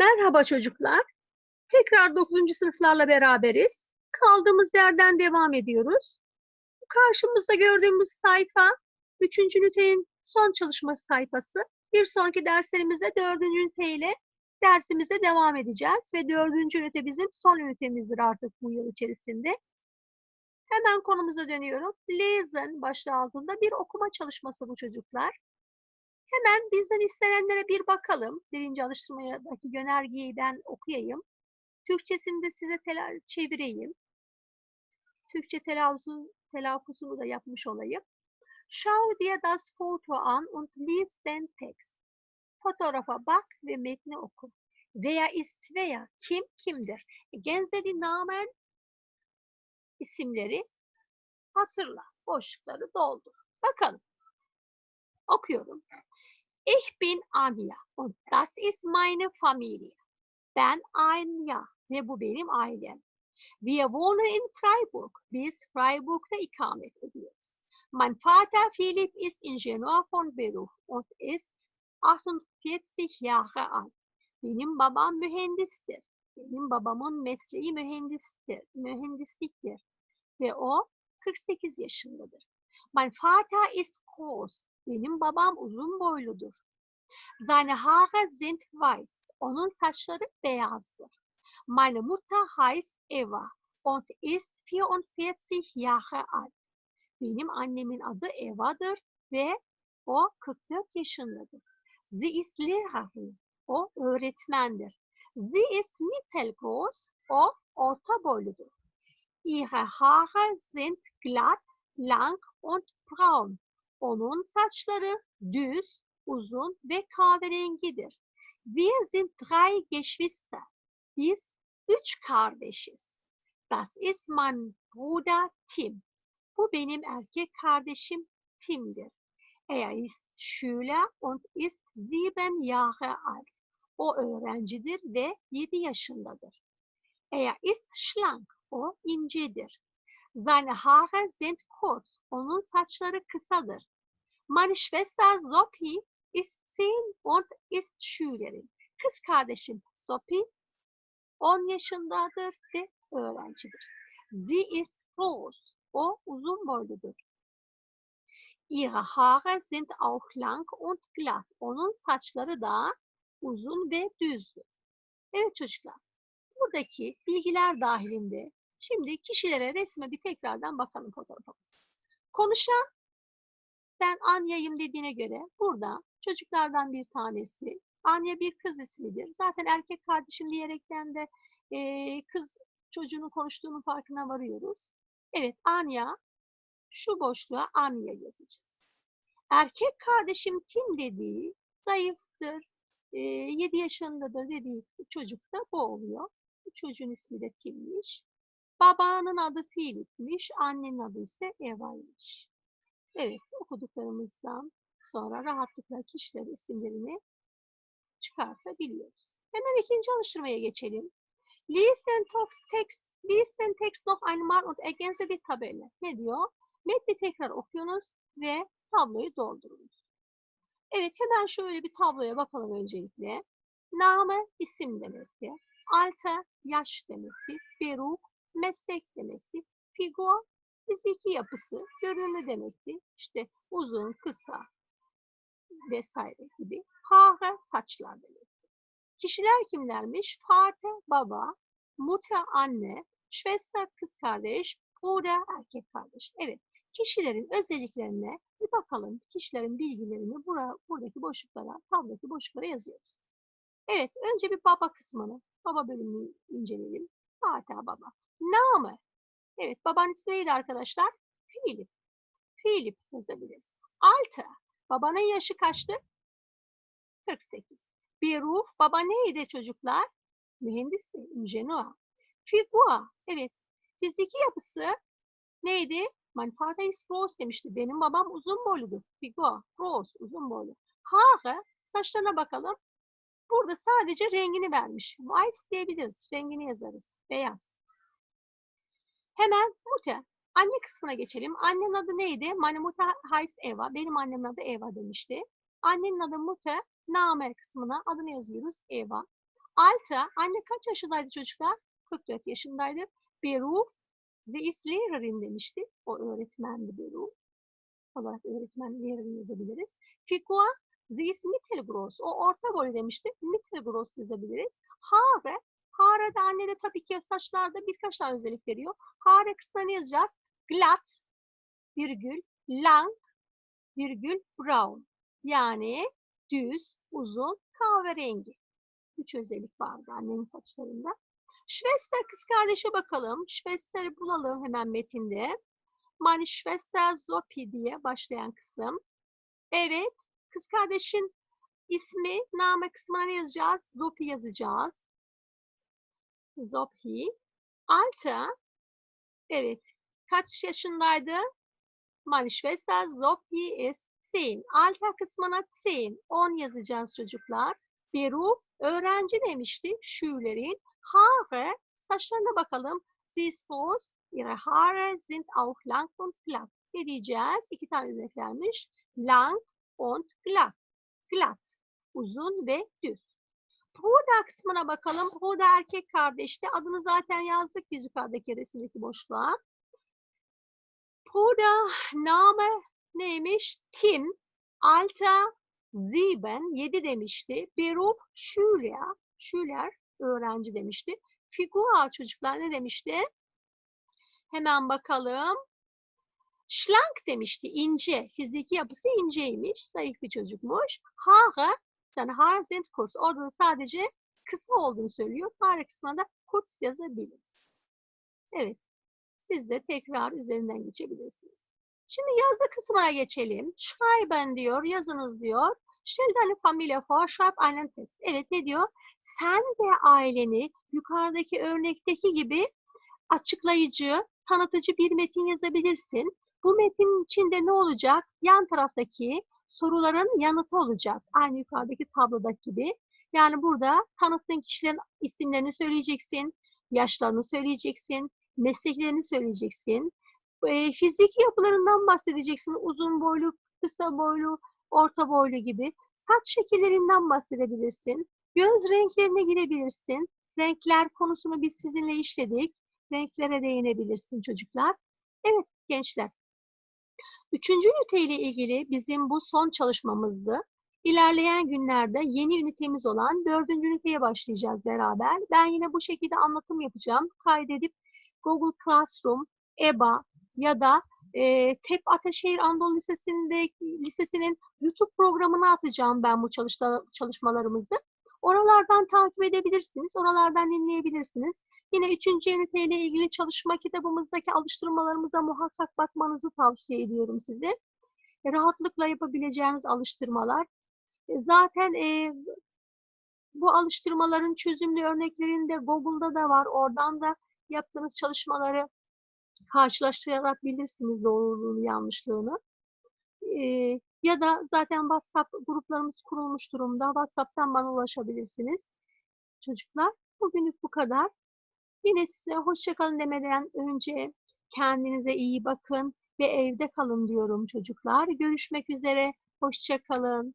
Merhaba çocuklar. Tekrar 9. sınıflarla beraberiz. Kaldığımız yerden devam ediyoruz. Karşımızda gördüğümüz sayfa 3. ünitenin son çalışma sayfası. Bir sonraki derslerimizde 4. ünite ile dersimize devam edeceğiz ve 4. ünite bizim son ünitemizdir artık bu yıl içerisinde. Hemen konumuza dönüyorum. Listen başlığı altında bir okuma çalışması bu çocuklar. Hemen bizden istenenlere bir bakalım. Birinci alıştırmadaki yönergeyi ben okuyayım. Türkçesini de size çevireyim. Türkçe telaffuzu, telaffuzunu da yapmış olayım. Schau dir das Foto an und lies den Text. Fotoğrafa bak ve metni oku. Wer ist wer? Kim kimdir? Ergänze die Namen isimleri hatırla. Boşlukları doldur. Bakalım. Okuyorum. Ich bin Anja und das ist meine Familie. Ben Anja ve bu benim ailem. Wir wohnen in Freiburg. Biz Freiburg'da ikamet ediyoruz. Mein Vater Philipp ist Ingenieur von Beruf und ist 48 Jahre alt. Benim babam mühendistir. Benim babamın mesleği mühendistir, mühendisliktir ve o 48 yaşındadır. Mein Vater ist groß. Benim babam uzun boyludur. Seine Haare sind weiß. Onun saçları beyazdır. Meine Mutter heißt Eva und ist 44 Jahre alt. Benim annemin adı Eva'dır ve o 44 yaşındadır. Sie ist Lehrerin. O öğretmendir. Sie ist mittelgroß. O orta boyludur. Ihre Haare sind glatt, lang und braun. Onun saçları düz, uzun ve kahverengidir. Wir sind drei Geschwister. Biz üç kardeşiz. Das ist mein Bruder Tim. Bu benim erkek kardeşim Tim'dir. Er ist Schüler und ist sieben Jahre alt. O öğrencidir ve yedi yaşındadır. Er ist schlank. O incedir. Seine Haare sind kurz. Onun saçları kısadır. Meine Schwester Sophie ist zehn und ist Schülerin. Kız kardeşim Sophie 10 yaşındadır ve öğrencidir. Sie ist groß. O uzun boyludur. Ihre Haare sind auch lang und glatt. Onun saçları da uzun ve düzdür. Evet çocuklar, buradaki bilgiler dahilinde şimdi kişilere resme bir tekrardan bakalım fotoğrafımız. Konuşan ben Anya'yım dediğine göre burada çocuklardan bir tanesi. Anya bir kız ismidir. Zaten erkek kardeşim diyerekten de eee, kız çocuğunun konuştuğunun farkına varıyoruz. Evet Anya şu boşluğa Anya yazacağız. Erkek kardeşim Tim dediği zayıftır, 7 yaşındadır dediği çocuk da bu oluyor. Bu çocuğun ismi de Tim'miş. Babanın adı Philip'miş, annenin adı ise Eva'ymış. Evet, okuduklarımızdan sonra rahatlıkla kişilerin isimlerini çıkartabiliyoruz. Hemen ikinci alıştırmaya geçelim. Listen text, listen text noch einmal und ergänze die Tabelle. Ne diyor? Metni tekrar okuyunuz ve tabloyu doldurunuz. Evet, hemen şöyle bir tabloya bakalım öncelikle. Name isim demekti. Alter yaş demekti. Beruf meslek demekti. Figur fiziki yapısı, görünümü demekti. İşte uzun, kısa vesaire gibi. Haare saçlar demekti. Kişiler kimlermiş? Vater baba, Mutter anne, Schwester kız kardeş, Bruder erkek kardeş. Evet. Kişilerin özelliklerine bir bakalım. Kişilerin bilgilerini bura, buradaki boşluklara, tablodaki boşluklara yazıyoruz. Evet, önce bir baba kısmını, baba bölümünü inceleyelim. Vater baba. Name. Evet, babanın ismi neydi arkadaşlar? Philip. Philip yazabiliriz. Alter. Babanın yaşı kaçtı? 48. Beruf. Baba neydi çocuklar? Mühendisti. Ingenieur. Figur. Evet. Fiziki yapısı neydi? İst groß demişti. Benim babam uzun boyludur. Figur. Groß. Uzun boylu. Haare. Saçlarına bakalım. Burada sadece rengini vermiş. Weiß diyebiliriz. Rengini yazarız. Beyaz. Hemen Mutter. Anne kısmına geçelim. Annenin adı neydi? Meine Mutter Eva. Benim annemin adı Eva demişti. Annenin adı Mutter. Name kısmına adını yazıyoruz. Eva. Alter, anne kaç yaşındaydı çocuklar? 44 yaşındaydı. Beruf, sie ist Lehrerin demişti. O öğretmendi Beruf. olarak öğretmen Lehrerin yazabiliriz. Figur, sie ist. O orta boy demişti. Mittelgroß yazabiliriz. Haare, Haare de anne de tabii ki saçlarda birkaç tane özellik veriyor. Haare kısmına yazacağız? Glatt, virgül, lang, virgül, brown. Yani düz, uzun, kahverengi. Üç özellik vardı annenin saçlarında. Schwester kız kardeşe bakalım. Schwester'i bulalım hemen metinde. Meine Schwester Sophie diye başlayan kısım. Evet, kız kardeşin ismi, name kısmına yazacağız? Sophie yazacağız. Sophie. Alter, evet, kaç yaşındaydı? Meine Schwester Sophie ist 10. Alter kısmına 10. 10 yazacağız çocuklar. Beruf, öğrenci demişti. Schülerin. Haare, saçlarına bakalım. Sie groß, ihre Haare sind auch lang und glatt. Ne diyeceğiz? İki tane örnek vermiş. Lang und glatt. Glatt. Uzun ve düz. Bruder kısmına bakalım. Bruder erkek kardeşti. Adını zaten yazdık biz yukarıdaki resimdeki boşluğa. Bruder name neymiş? Tim. Alter 7. 7 demişti. Beruf Schüler. Schüler öğrenci demişti. Figur çocuklar ne demişti? Hemen bakalım. Schlank demişti, ince. Fiziki yapısı inceymiş, zayıf bir çocukmuş. Haare, yani Haare sind kurz. Orada da sadece kısa olduğunu söylüyor. Haare kısmına da kurz yazabiliriz. Evet, siz de tekrar üzerinden geçebilirsiniz. Şimdi yazı kısmına geçelim. Schreiben diyor, yazınız diyor. Stell deine Familie vor, schreib einen Test. Evet ne diyor? Sen ve aileni yukarıdaki örnekteki gibi açıklayıcı, tanıtıcı bir metin yazabilirsin. Bu metin içinde ne olacak? Yan taraftaki soruların yanıtı olacak. Aynı yukarıdaki tablodaki gibi. Yani burada tanıttığın kişilerin isimlerini söyleyeceksin, yaşlarını söyleyeceksin, mesleklerini söyleyeceksin. E, fiziki yapılarından bahsedeceksin. Uzun boylu, kısa boylu, orta boylu gibi. Saç şekillerinden bahsedebilirsin. Göz renklerine girebilirsin. Renkler konusunu biz sizinle işledik. Renklere değinebilirsin çocuklar. Evet gençler. Üçüncü ünite ile ilgili bizim bu son çalışmamızdı. İlerleyen günlerde yeni ünitemiz olan dördüncü üniteye başlayacağız beraber. Ben yine bu şekilde anlatım yapacağım. Kaydedip Google Classroom, EBA ya da e, TEP Ataşehir Anadolu Lisesi'nin YouTube programına atacağım ben bu çalışta, çalışmalarımızı. Oralardan takip edebilirsiniz, oralardan dinleyebilirsiniz. Yine üçüncü üniteyle ilgili çalışma kitabımızdaki alıştırmalarımıza muhakkak bakmanızı tavsiye ediyorum size. E, rahatlıkla yapabileceğiniz alıştırmalar. E, zaten e, bu alıştırmaların çözümlü örneklerinde Google'da da var. Oradan da yaptığınız çalışmaları karşılaştırarak bilirsiniz doğruluğunu, yanlışlığını. Ee, ya da zaten WhatsApp gruplarımız kurulmuş durumda. WhatsApp'tan bana ulaşabilirsiniz. Çocuklar, bugünlük bu kadar. Yine size hoşçakalın demeden önce kendinize iyi bakın ve evde kalın diyorum çocuklar. Görüşmek üzere, hoşçakalın.